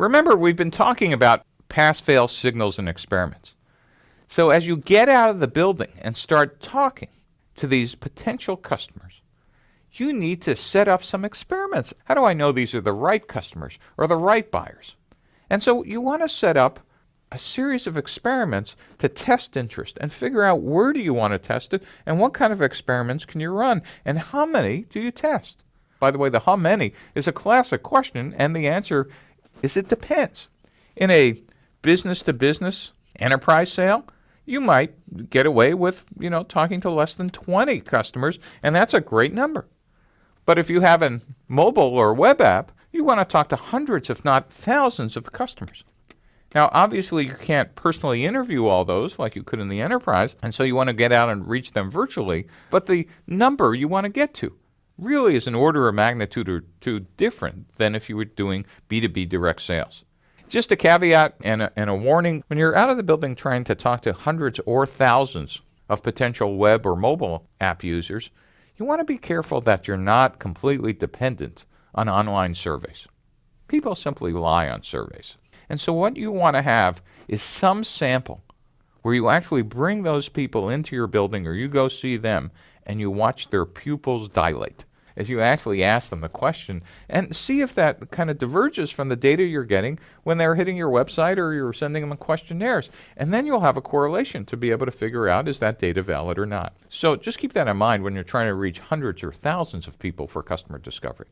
Remember, we've been talking about pass-fail signals and experiments. So as you get out of the building and start talking to these potential customers, you need to set up some experiments. How do I know these are the right customers or the right buyers? And so you want to set up a series of experiments to test interest and figure out where do you want to test it and what kind of experiments can you run and how many do you test. By the way, the how many is a classic question and the answer is it depends. In a business to business enterprise sale, you might get away with, you know, talking to less than 20 customers and that's a great number. But if you have a mobile or web app, you want to talk to hundreds, if not thousands, of customers. Now, obviously, you can't personally interview all those like you could in the enterprise, and so you want to get out and reach them virtually. But the number you want to get to really is an order of magnitude or two different than if you were doing B2B direct sales. Just a caveat and a, and a warning when you're out of the building trying to talk to hundreds or thousands of potential web or mobile app users, you want to be careful that you're not completely dependent on online surveys. People simply lie on surveys. And so what you want to have is some sample where you actually bring those people into your building or you go see them and you watch their pupils dilate as you actually ask them the question and see if that kind of diverges from the data you're getting when they're hitting your website or you're sending them questionnaires. And then you'll have a correlation to be able to figure out is that data valid or not. So just keep that in mind when you're trying to reach hundreds or thousands of people for customer discovery.